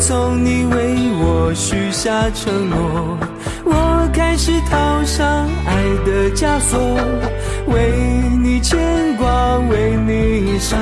从你为我许下承诺，我开始套上爱的枷锁，为你牵挂，为你伤。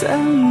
怎么？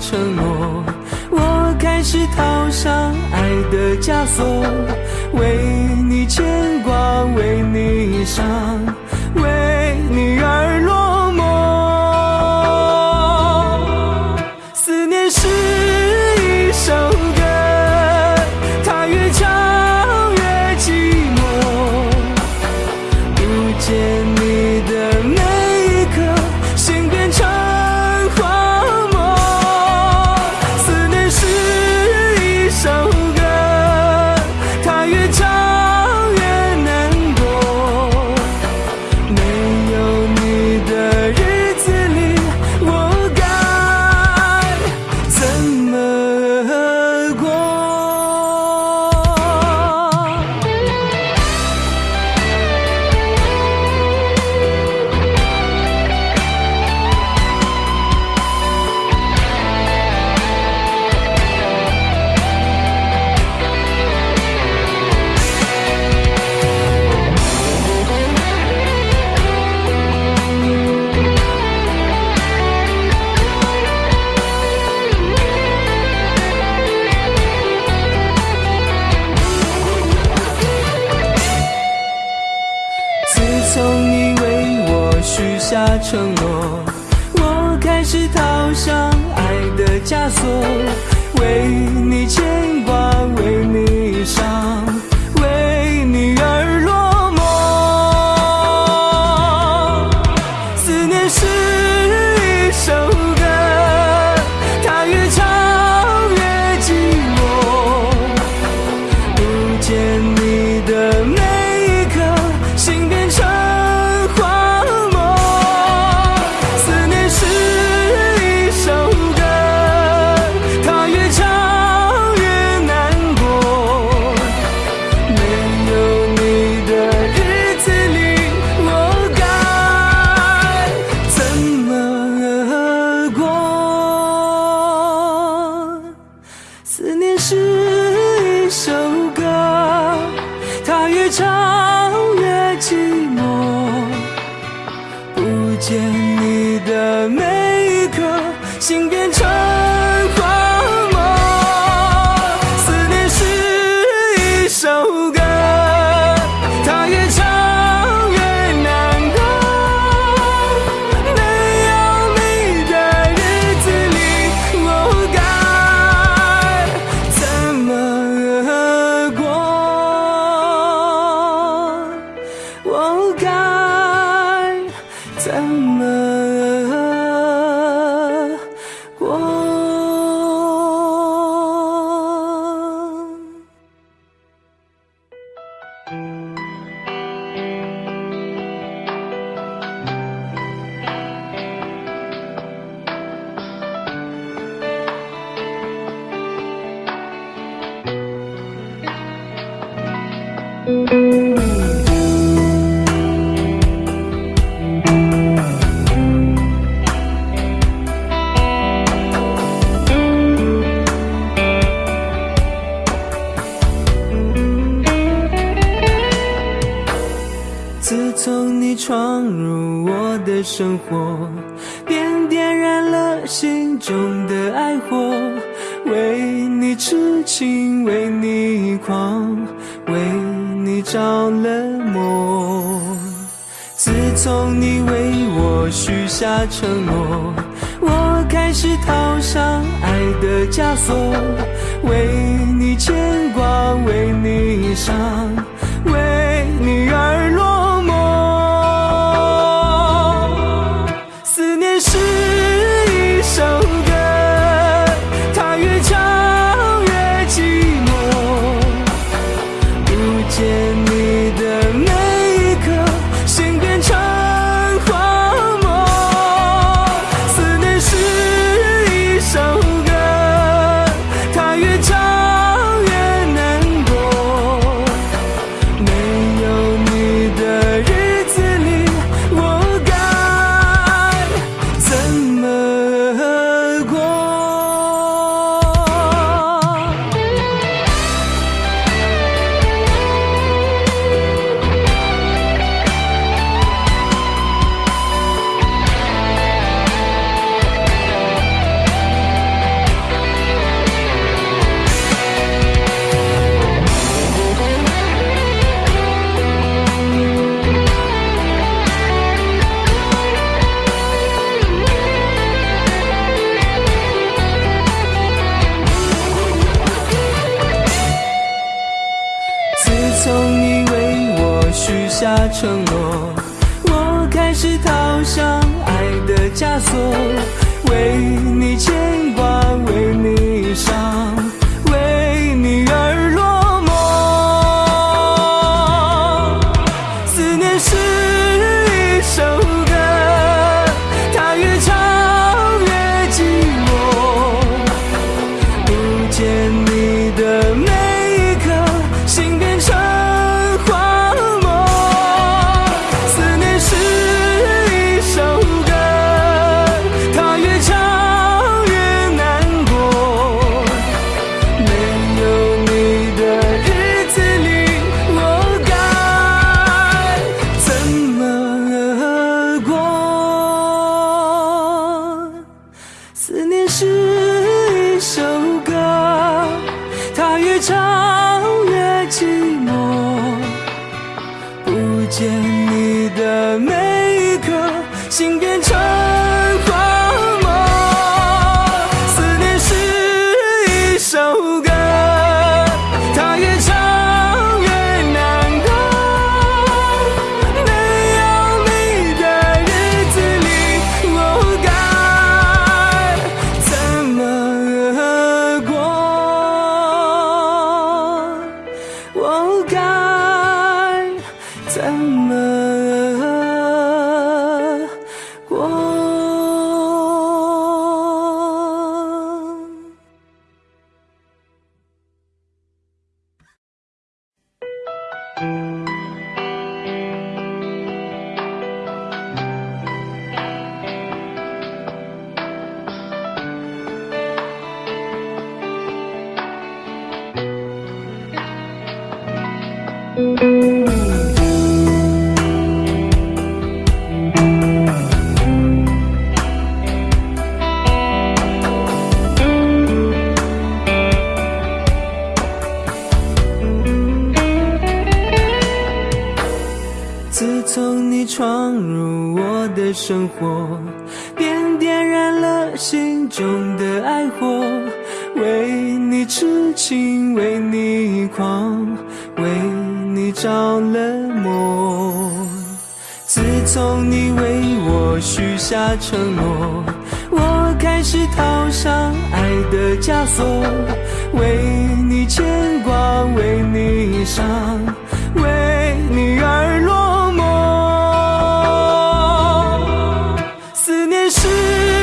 许下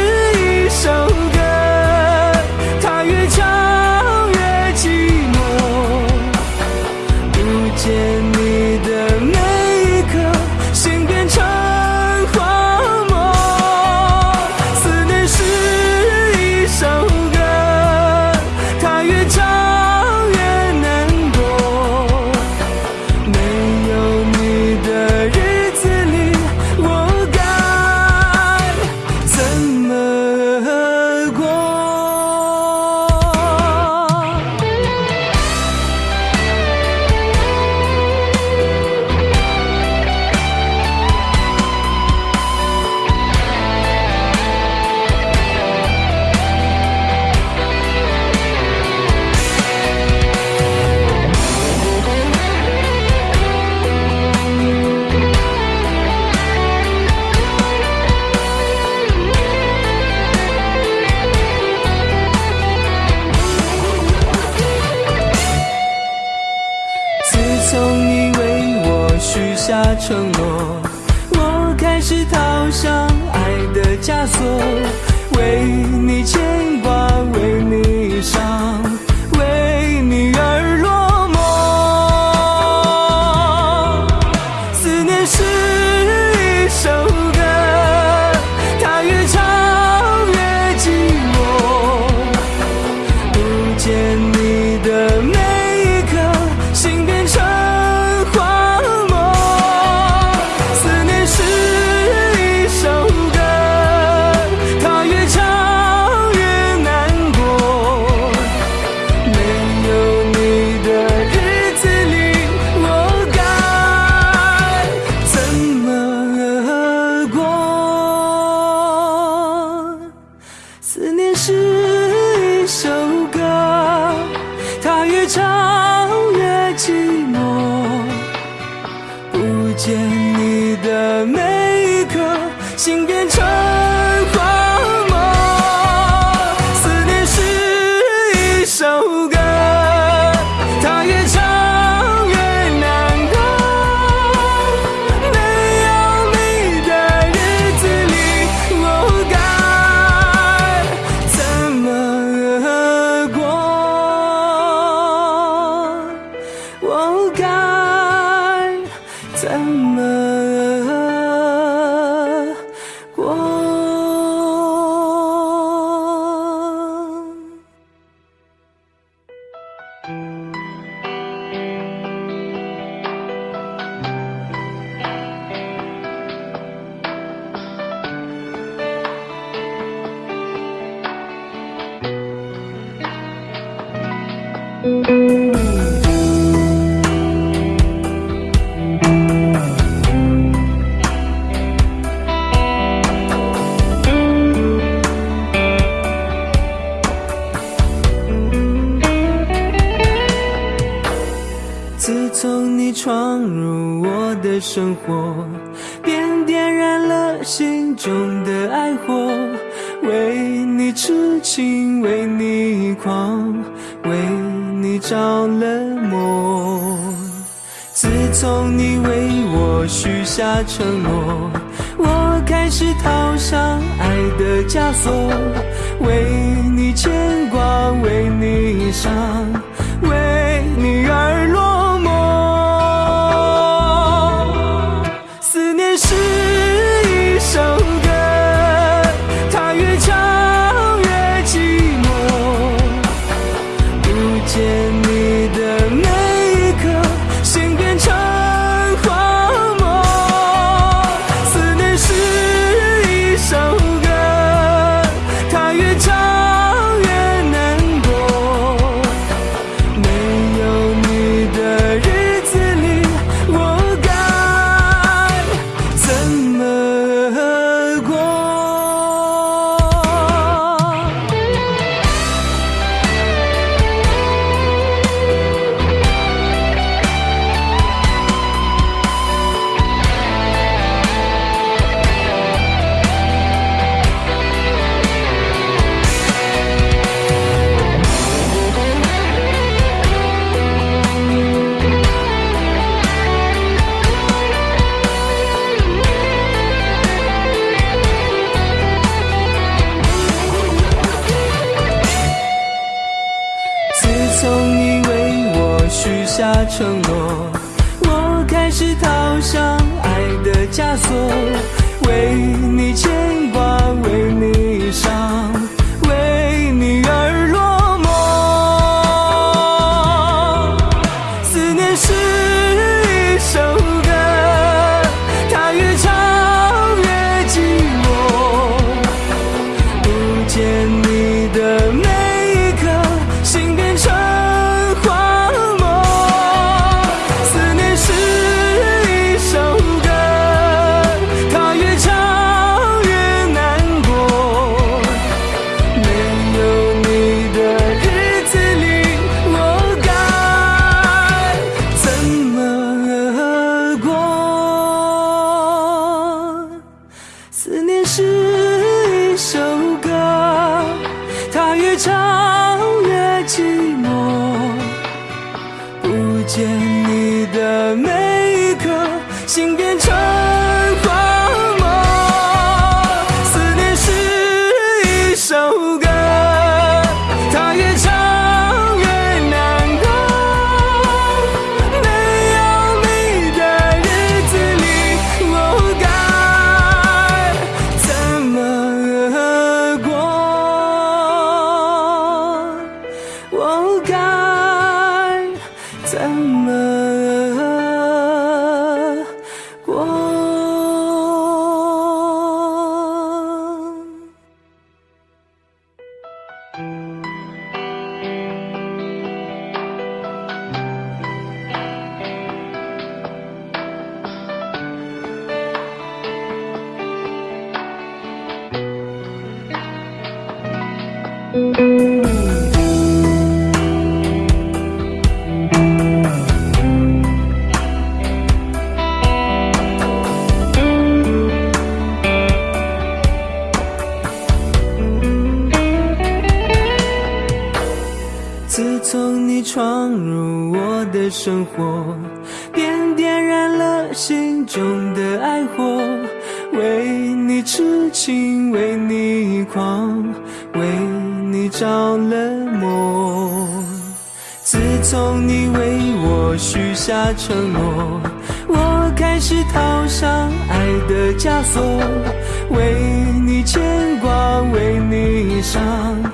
为你牵挂，为你伤，着了魔自从你为我许下承诺我开始套上爱的枷锁为你牵挂为你伤。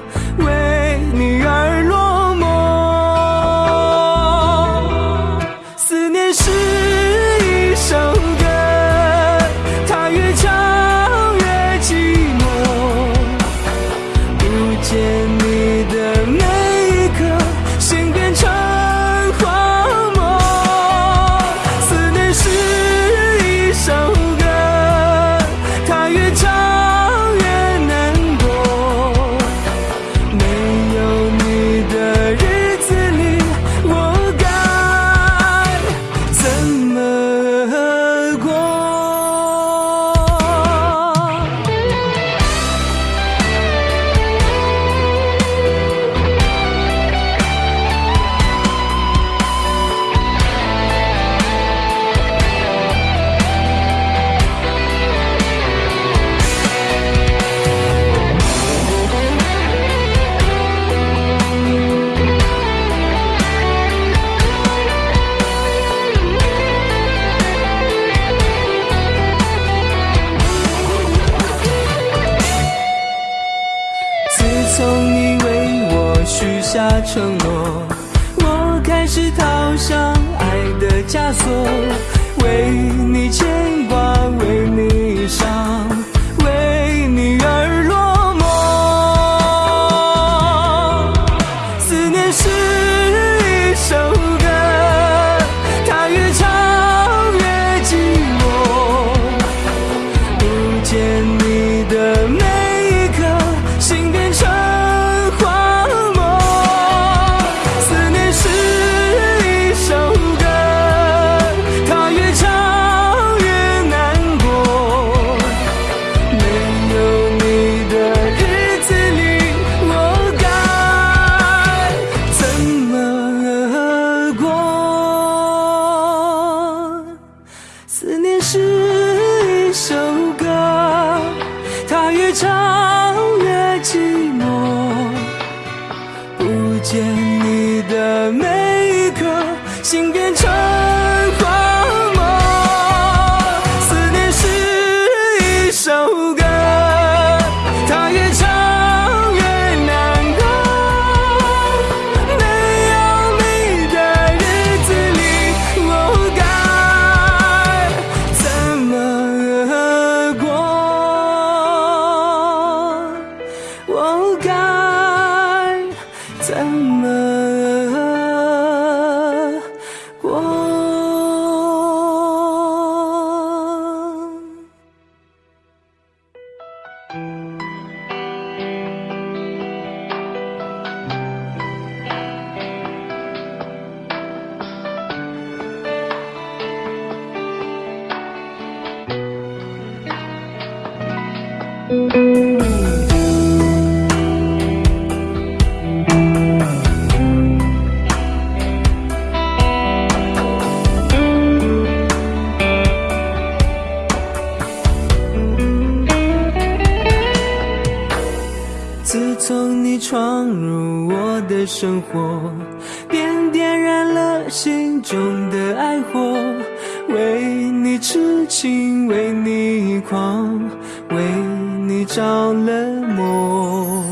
的生活，便点燃了心中的爱火，为你痴情，为你狂，为你着了魔。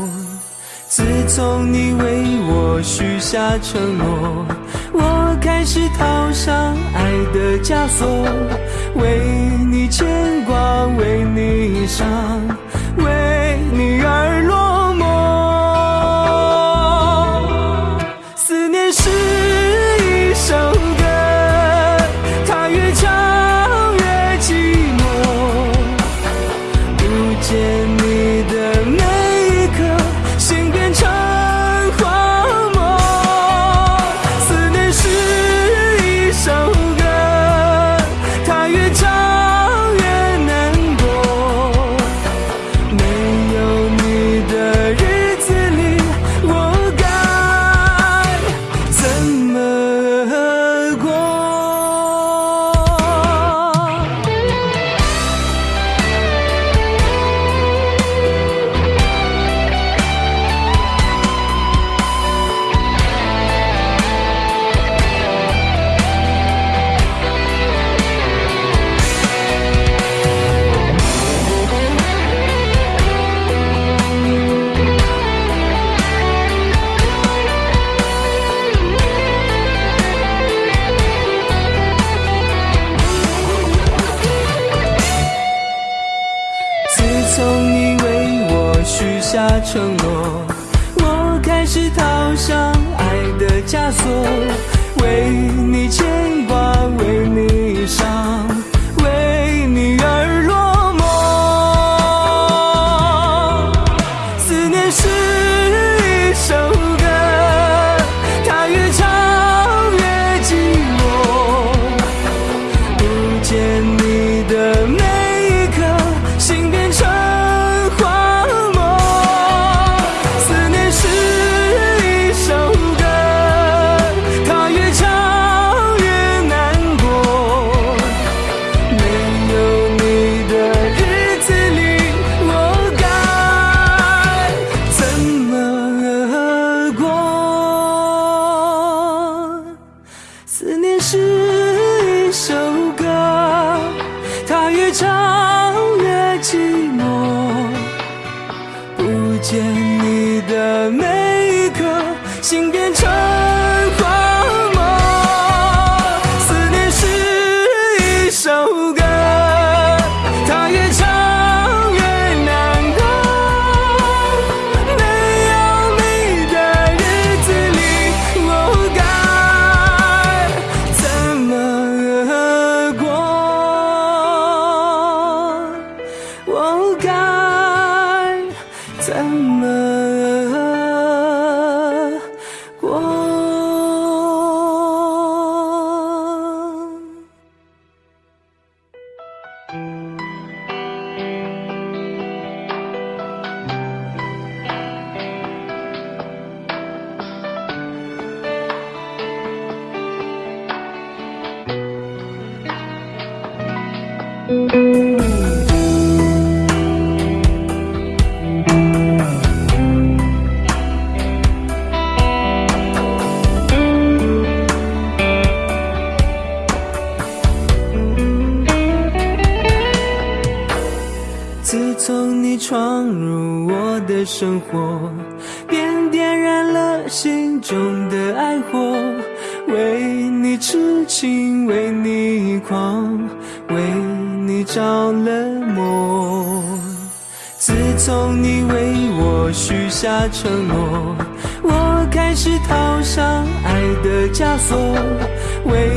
自从你为我许下承诺，我开始套上爱的枷锁，为你牵挂，为你伤，为你而。的生活，便点燃了心中的爱火，为你痴情，为你狂，为你着了魔。自从你为我许下承诺，我开始套上爱的枷锁，为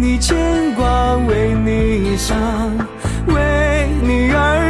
你牵挂，为你伤，为你而。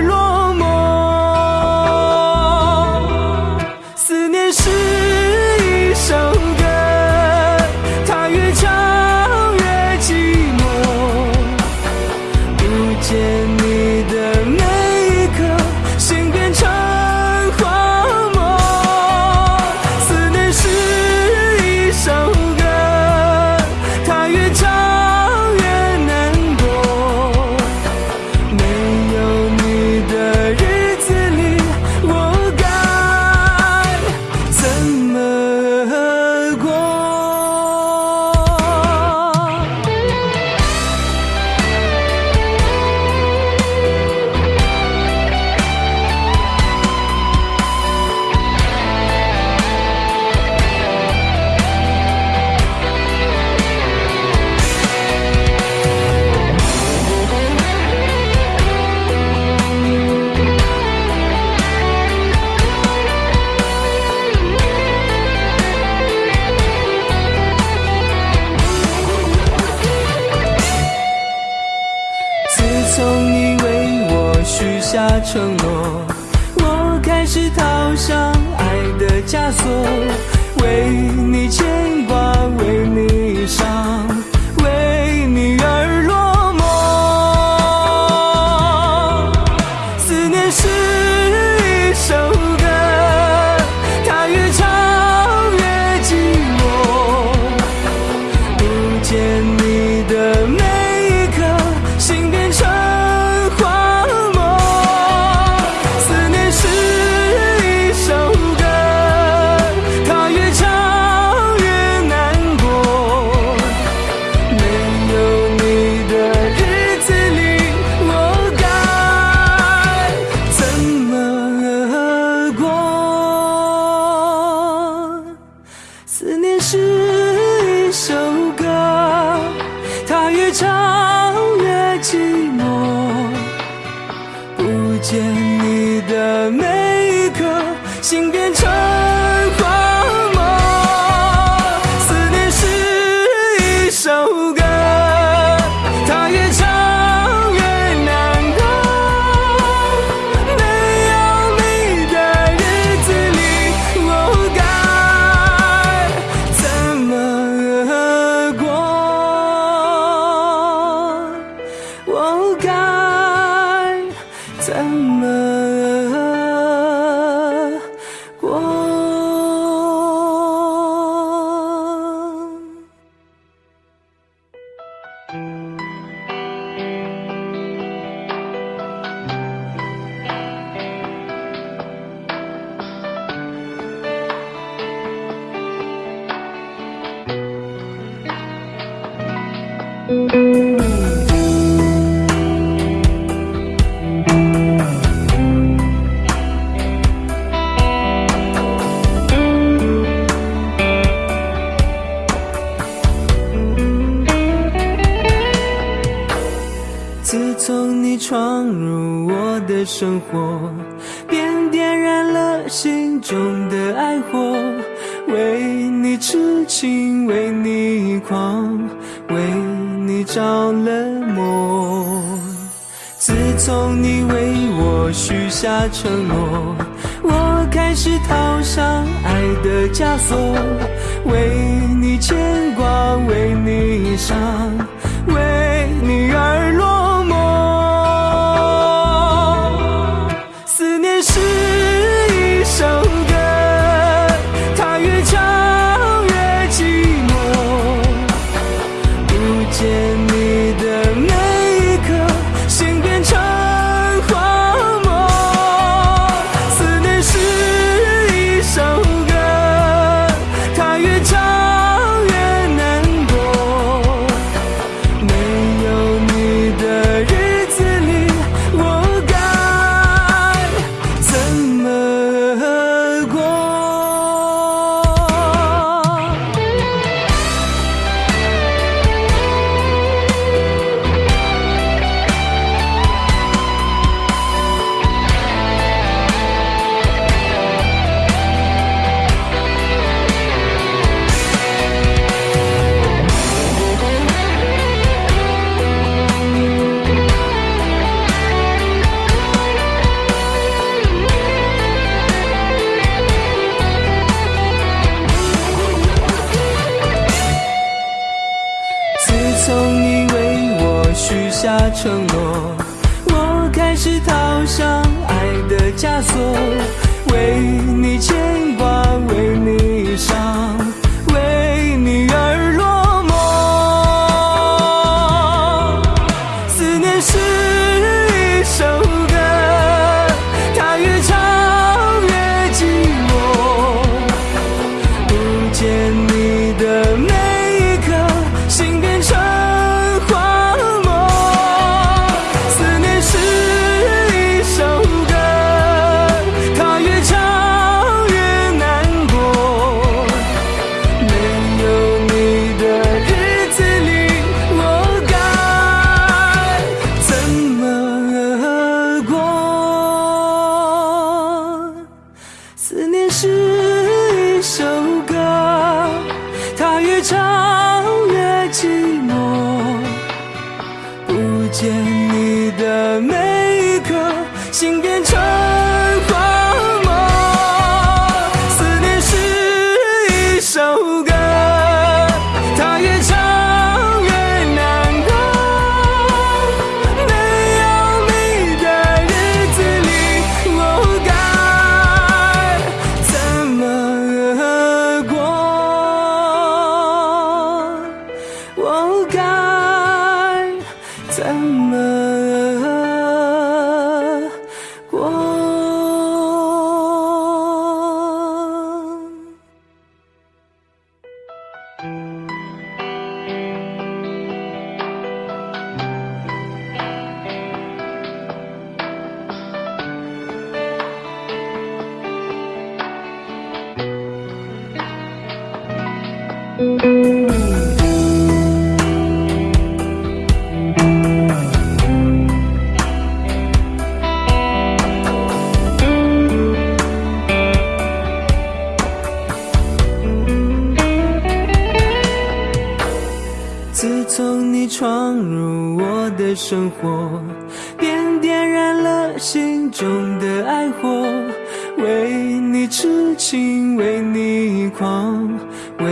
承诺，我开始套上爱的枷锁，为你牵挂，为你伤。自从你闯入我的生活。从你为我许下承诺我开始套上爱的枷锁为你牵挂为你伤为你而落。承诺，我开始套上爱的枷锁，为你牵挂，为你伤。生活便点燃了心中的爱火，为你痴情，为你狂，为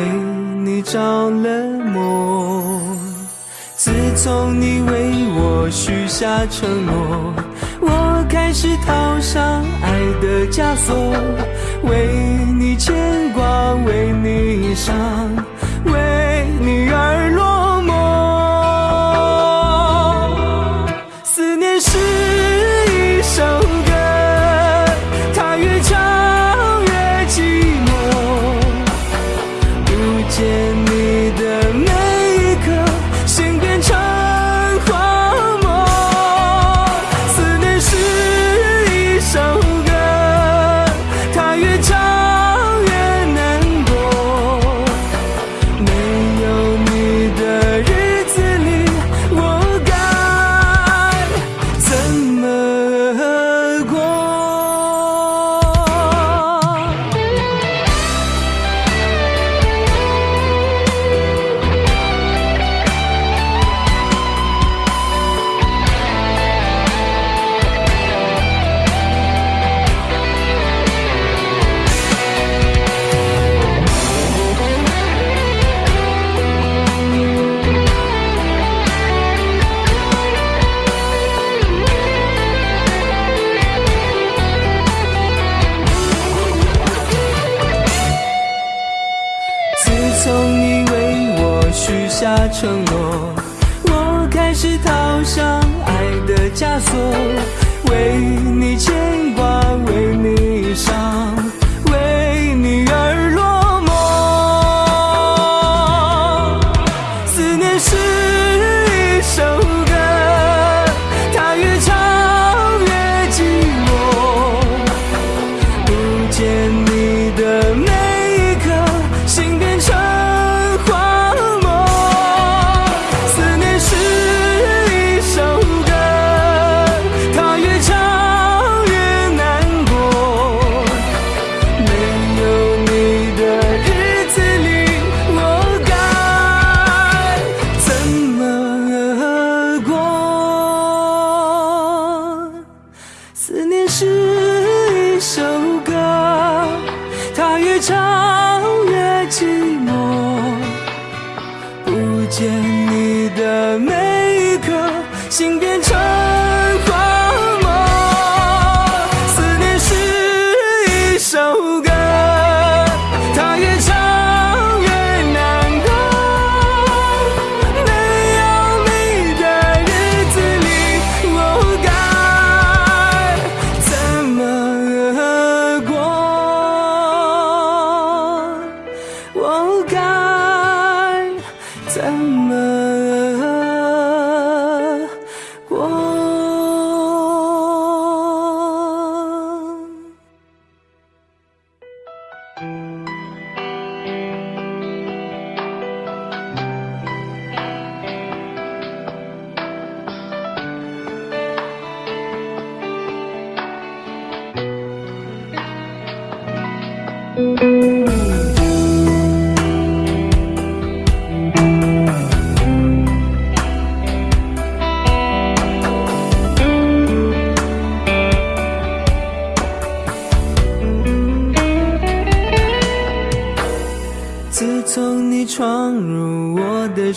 你着了魔。自从你为我许下承诺，我开始套上爱的枷锁，为你牵挂，为你伤。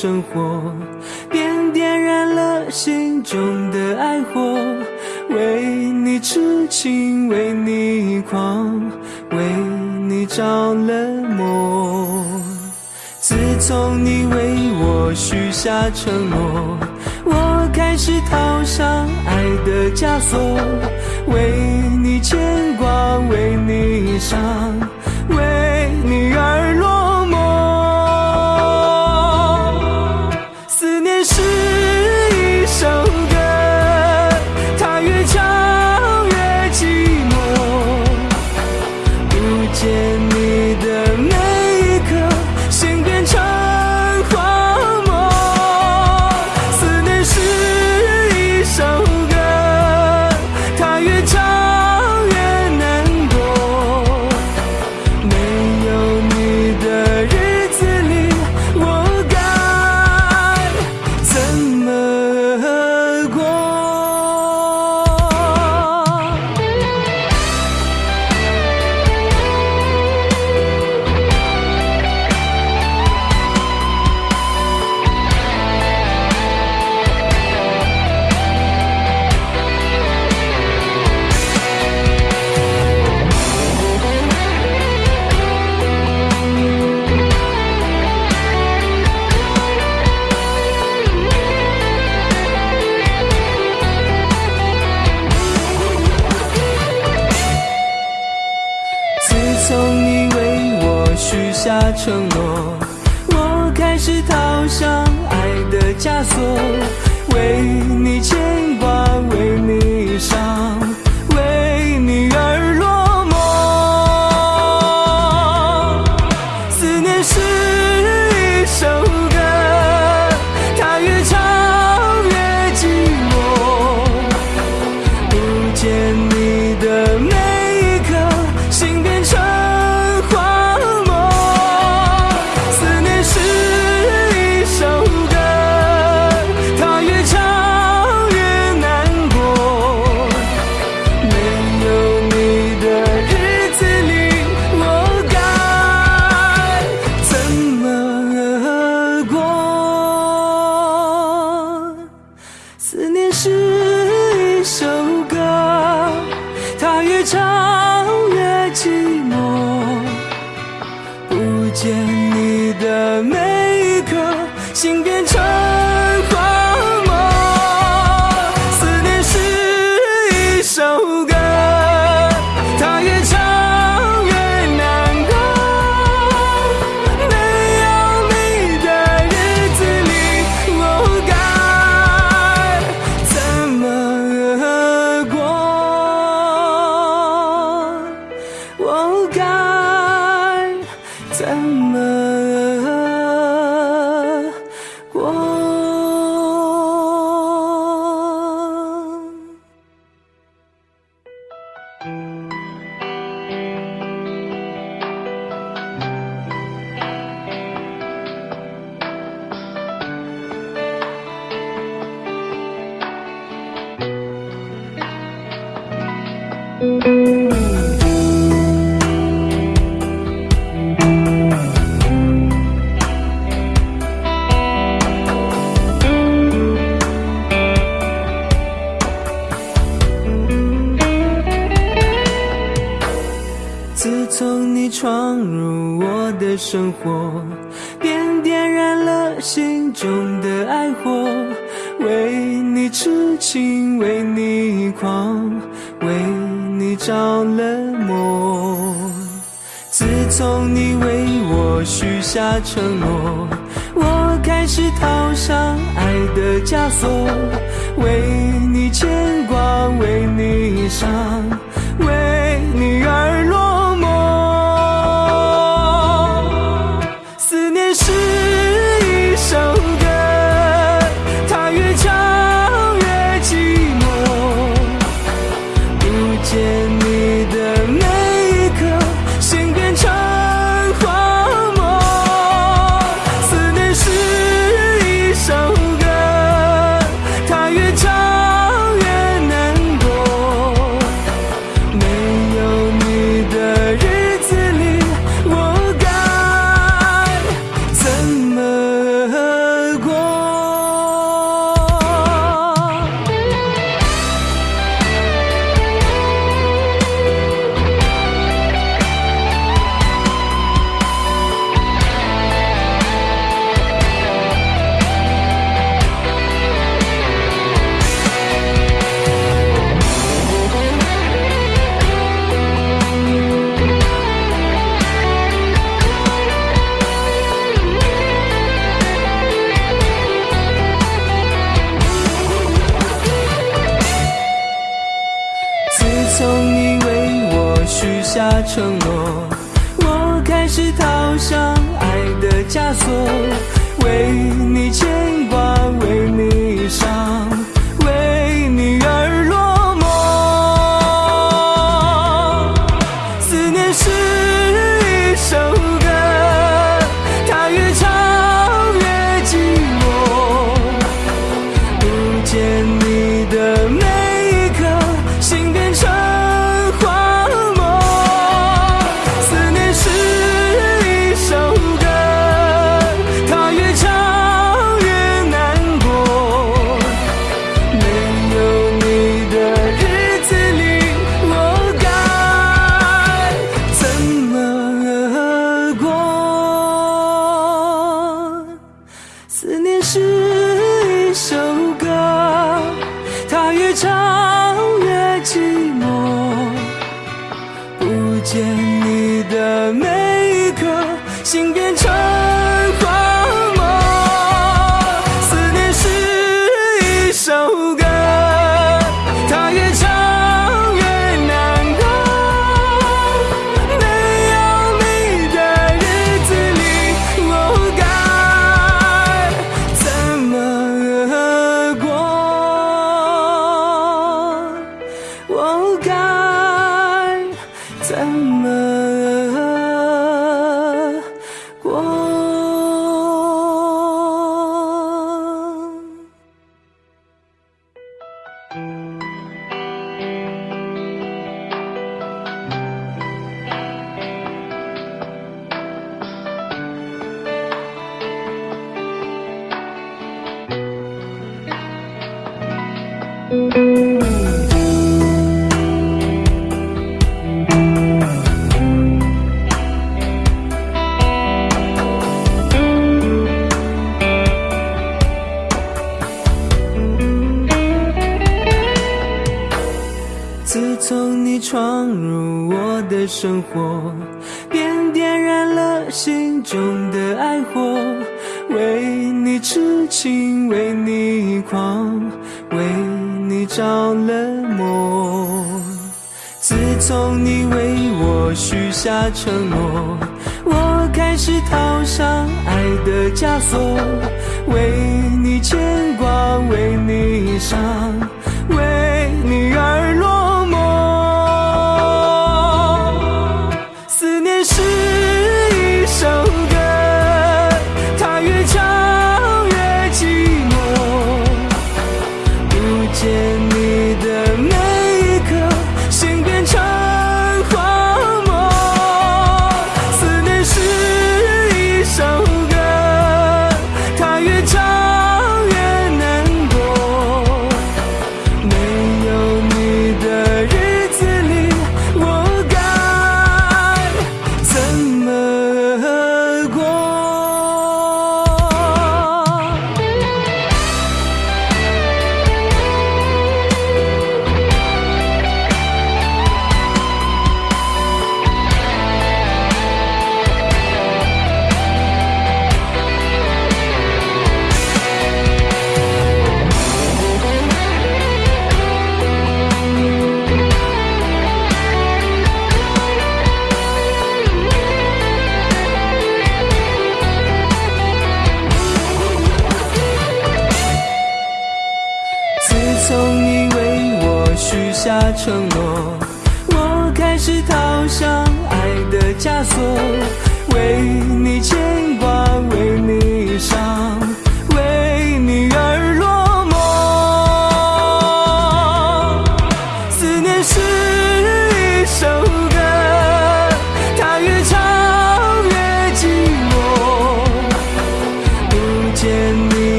生活便点燃了心中的爱火，为你痴情，为你狂，为你着了魔。自从你为我许下承诺，我开始套上爱的枷锁，为你牵挂，为你伤。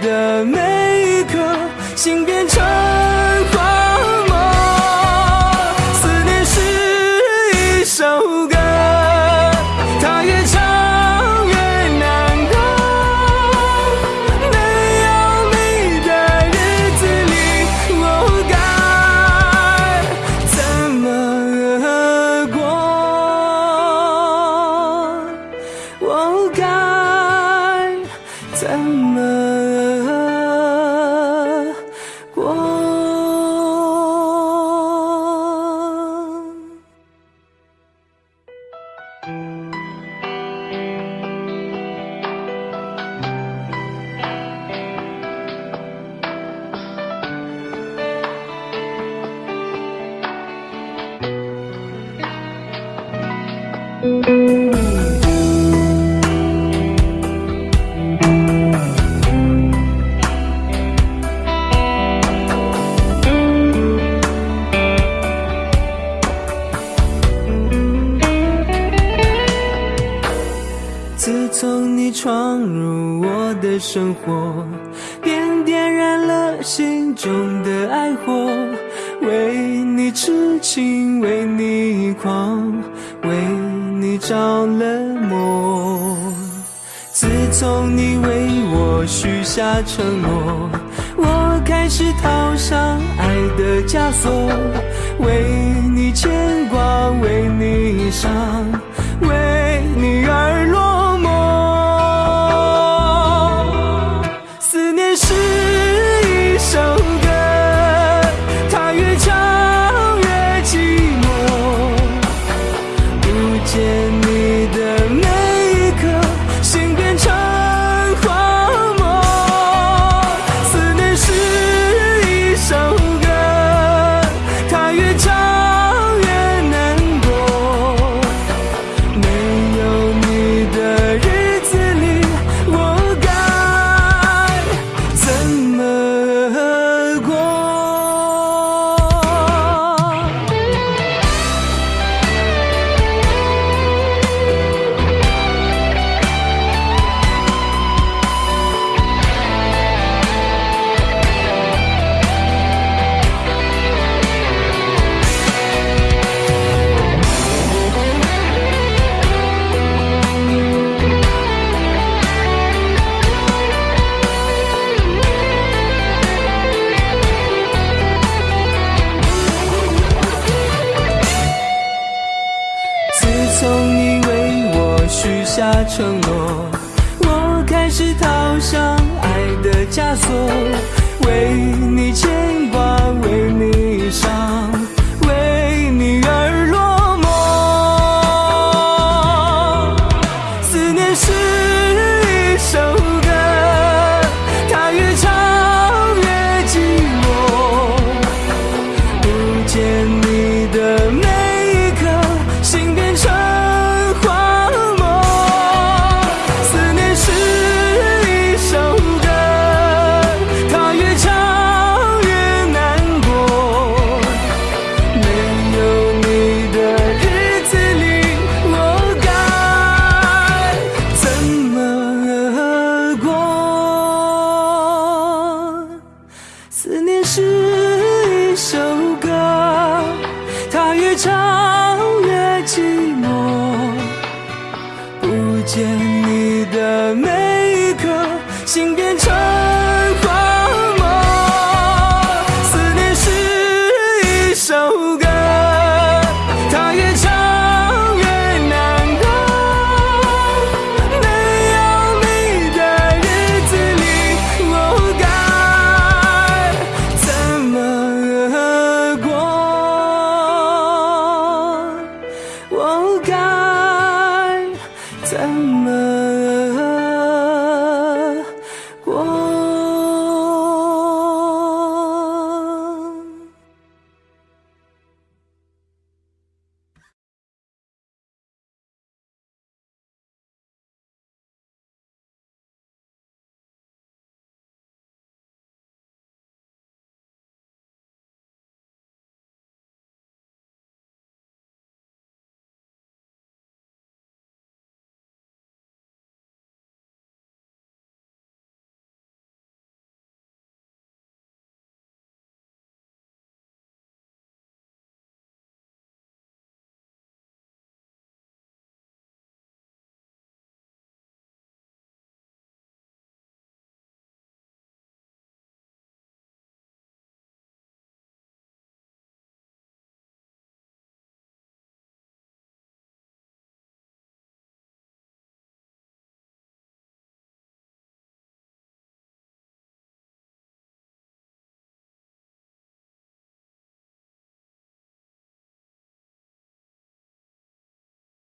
的每一刻心变成